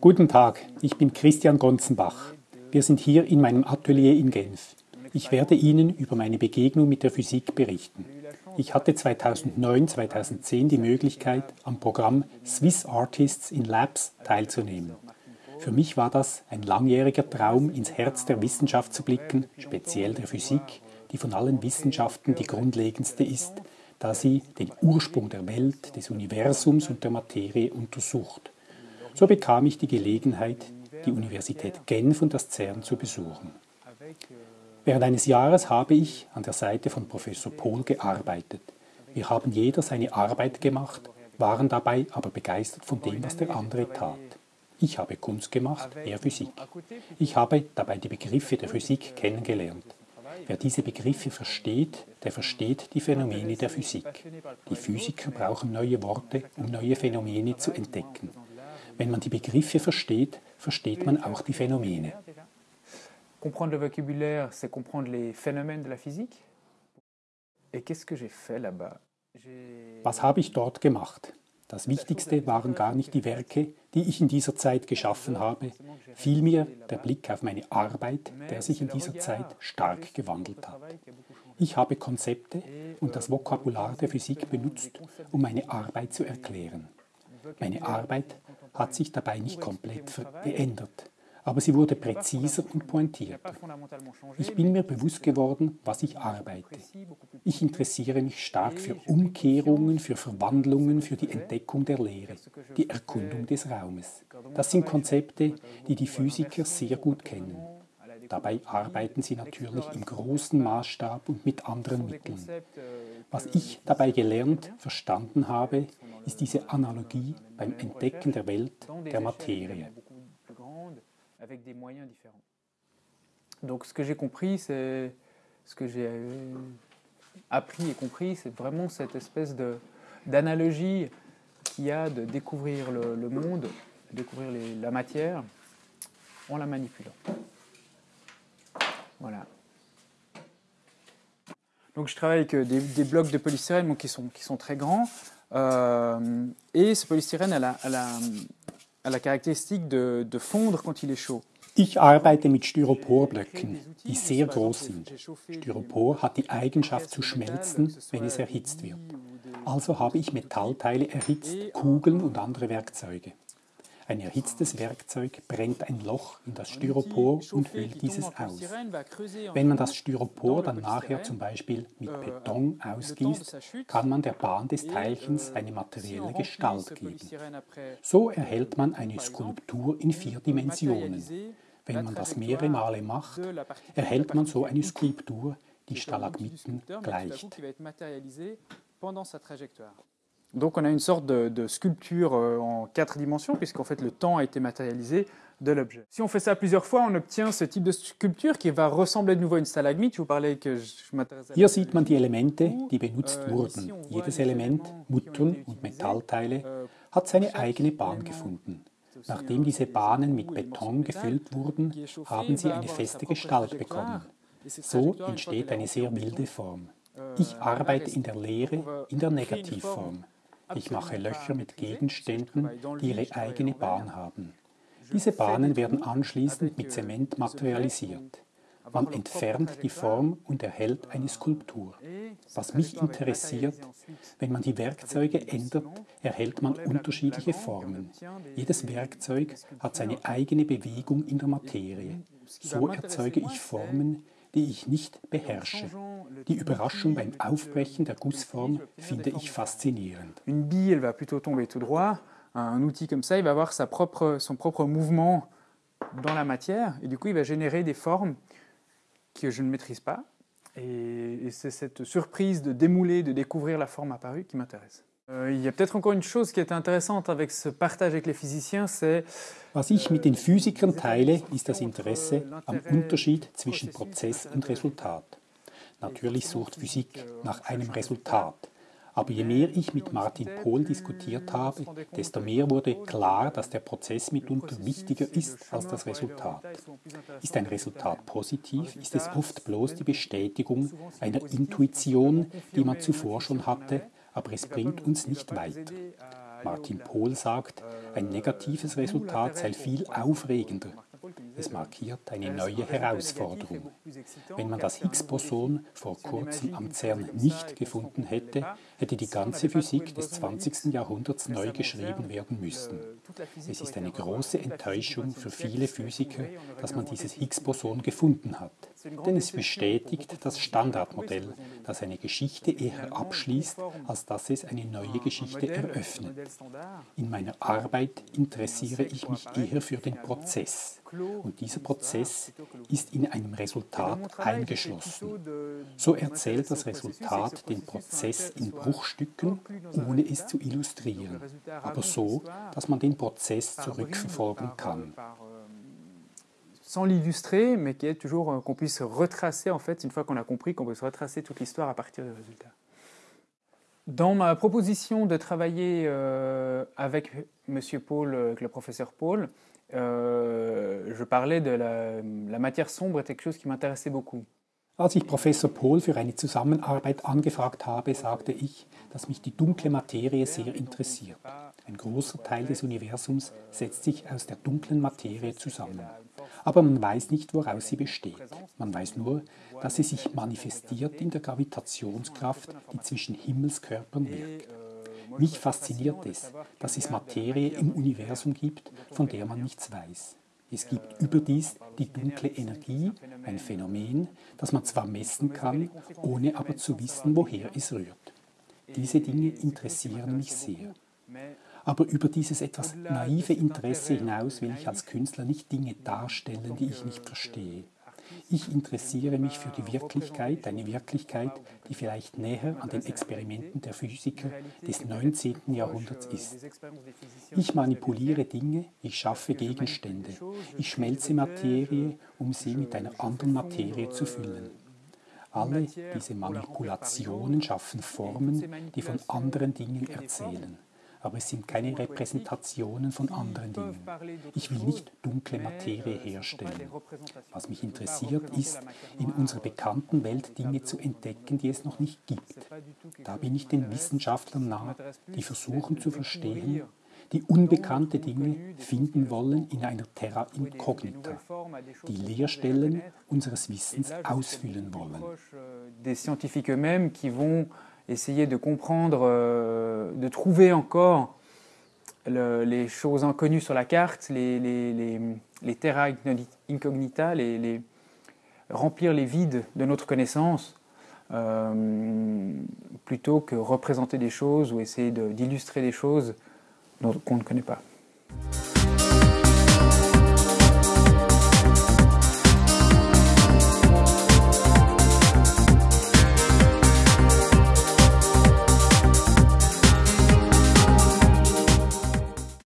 Guten Tag, ich bin Christian Gonzenbach. Wir sind hier in meinem Atelier in Genf. Ich werde Ihnen über meine Begegnung mit der Physik berichten. Ich hatte 2009-2010 die Möglichkeit, am Programm Swiss Artists in Labs teilzunehmen. Für mich war das ein langjähriger Traum, ins Herz der Wissenschaft zu blicken, speziell der Physik, die von allen Wissenschaften die grundlegendste ist, da sie den Ursprung der Welt, des Universums und der Materie untersucht. So bekam ich die Gelegenheit, die Universität Genf und das CERN zu besuchen. Während eines Jahres habe ich an der Seite von Professor Pohl gearbeitet. Wir haben jeder seine Arbeit gemacht, waren dabei aber begeistert von dem, was der andere tat. Ich habe Kunst gemacht, er Physik. Ich habe dabei die Begriffe der Physik kennengelernt. Wer diese Begriffe versteht, der versteht die Phänomene der Physik. Die Physiker brauchen neue Worte, um neue Phänomene zu entdecken. Wenn man die Begriffe versteht, versteht man auch die Phänomene. Comprendre le vocabulaire, c'est comprendre les phénomènes de la physique. Et qu'est-ce que j'ai fait là-bas Was habe ich dort gemacht? Das Wichtigste waren gar nicht die Werke, die ich in dieser Zeit geschaffen habe, vielmehr der Blick auf meine Arbeit, der sich in dieser Zeit stark gewandelt hat. Ich habe Konzepte und das Vokabular der Physik benutzt, um meine Arbeit zu erklären. Meine Arbeit hat sich dabei nicht komplett geändert aber sie wurde präziser und pointierter. Ich bin mir bewusst geworden, was ich arbeite. Ich interessiere mich stark für Umkehrungen, für Verwandlungen, für die Entdeckung der Lehre, die Erkundung des Raumes. Das sind Konzepte, die die Physiker sehr gut kennen. Dabei arbeiten sie natürlich im großen Maßstab und mit anderen Mitteln. Was ich dabei gelernt, verstanden habe, ist diese Analogie beim Entdecken der Welt, der Materie. Avec des moyens différents. Donc ce que j'ai compris, c'est ce que j'ai appris et compris, c'est vraiment cette espèce d'analogie qu'il y a de découvrir le, monde, découvrir la matière en la manipulant. Voilà. Donc je travaille avec des, des blocs de polystyrène qui, sont, qui sont très grands. Euh, et ce polystyrène, a, elle a, a la caractéristique de, de fondre quand il est chaud. Ich arbeite mit Styroporblöcken, die sehr groß sind. Styropor hat die Eigenschaft zu schmelzen, wenn es erhitzt wird. Also habe ich Metallteile erhitzt, Kugeln und andere Werkzeuge. Ein erhitztes Werkzeug brennt ein Loch in das Styropor und hüllt dieses aus. Wenn man das Styropor dann nachher zum Beispiel mit Beton ausgießt, kann man der Bahn des Teilchens eine materielle Gestalt geben. So erhält man eine Skulptur in vier Dimensionen. Wenn man das mehrere Male macht, erhält man so eine Skulptur, die Stalagmiten gleicht. Donc on a une sorte de, de sculpture euh, en quatre dimensions, puisqu'en fait le temps a été matérialisé de l'objet. Si on fait ça plusieurs fois, on obtient ce type de sculpture qui va ressembler de nouveau à une stalagmite. Je vous parlais que je m'intéresse Hier sieht man die Elemente, die benutzt euh, wurden. Jedes Element, Muttern und Metallteile, euh, hat seine eigene Bahn gefunden. Nachdem diese Bahnen mit Beton gefüllt wurden, haben sie eine feste Gestalt bekommen. So entsteht eine sehr wilde Form. Ich arbeite in der Lehre in der Negativform. Ich mache Löcher mit Gegenständen, die ihre eigene Bahn haben. Diese Bahnen werden anschließend mit Zement materialisiert. Man entfernt die Form und erhält eine Skulptur. Was mich interessiert, wenn man die Werkzeuge ändert, erhält man unterschiedliche Formen. Jedes Werkzeug hat seine eigene Bewegung in der Materie. So erzeuge ich Formen, die ich nicht beherrsche. Die Überraschung beim Aufbrechen der Gussform finde ich faszinierend. Une bille, elle va plutôt tomber tout droit. Un outil comme ça, il va avoir sa propre, son propre mouvement dans la matière et du coup, il va générer des formes que je ne maîtrise pas. Et, et c'est cette surprise de démouler, de découvrir la forme apparue qui m'intéresse. Euh, il y a peut-être encore une chose qui est intéressante avec ce partage avec les physiciens, c'est Was ich mit den Physikern teile, ist das Interesse am Unterschied zwischen Prozess und Resultat. Natürlich sucht Physik nach einem Resultat. Aber je mehr ich mit Martin Pohl diskutiert habe, desto mehr wurde klar, dass der Prozess mitunter wichtiger ist als das Resultat. Ist ein Resultat positiv, ist es oft bloß die Bestätigung einer Intuition, die man zuvor schon hatte, aber es bringt uns nicht weiter. Martin Pohl sagt, ein negatives Resultat sei viel aufregender. Es markiert eine neue Herausforderung. Wenn man das Higgs-Boson vor kurzem am CERN nicht gefunden hätte, hätte die ganze Physik des 20. Jahrhunderts neu geschrieben werden müssen. Es ist eine große Enttäuschung für viele Physiker, dass man dieses Higgs-Boson gefunden hat. Denn es bestätigt das Standardmodell, das eine Geschichte eher abschließt, als dass es eine neue Geschichte eröffnet. In meiner Arbeit interessiere ich mich eher für den Prozess. Und dieser Prozess ist in einem Resultat eingeschlossen. So erzählt das Resultat den Prozess in Bruchstücken, ohne es zu illustrieren, aber so, dass man den Prozess zurückverfolgen kann. Sans l'illustrer, mais qui est toujours euh, qu'on puisse retracer, en fait, une fois qu'on a compris, qu'on puisse retracer toute l'histoire à partir des résultats. Dans ma proposition de travailler euh, avec Monsieur Paul, avec le professeur Paul, euh, je parlais de la, la, matière sombre est quelque chose qui m'intéressait beaucoup. Als ich Professor Pohl für eine Zusammenarbeit angefragt habe, sagte ich, dass mich die dunkle Materie sehr interessiert. Ein großer Teil des Universums setzt sich aus der dunklen Materie zusammen aber man weiß nicht, woraus sie besteht. Man weiß nur, dass sie sich manifestiert in der Gravitationskraft, die zwischen Himmelskörpern wirkt. Mich fasziniert es, dass es Materie im Universum gibt, von der man nichts weiß. Es gibt überdies die dunkle Energie, ein Phänomen, das man zwar messen kann, ohne aber zu wissen, woher es rührt. Diese Dinge interessieren mich sehr. Aber über dieses etwas naive Interesse hinaus will ich als Künstler nicht Dinge darstellen, die ich nicht verstehe. Ich interessiere mich für die Wirklichkeit, eine Wirklichkeit, die vielleicht näher an den Experimenten der Physiker des 19. Jahrhunderts ist. Ich manipuliere Dinge, ich schaffe Gegenstände, ich schmelze Materie, um sie mit einer anderen Materie zu füllen. Alle diese Manipulationen schaffen Formen, die von anderen Dingen erzählen aber es sind keine Repräsentationen von anderen Dingen. Ich will nicht dunkle Materie herstellen. Was mich interessiert ist, in unserer bekannten Welt Dinge zu entdecken, die es noch nicht gibt. Da bin ich den Wissenschaftlern nah, die versuchen zu verstehen, die unbekannte Dinge finden wollen in einer Terra Incognita, die Leerstellen unseres Wissens ausfüllen wollen. Des scientifiques eux-mêmes qui vont essayer de comprendre, euh, de trouver encore les choses inconnues sur la carte, les, terra incognita, remplir les vides de notre connaissance, euh, plutôt que représenter des choses ou essayer d'illustrer des choses qu'on ne connaît pas.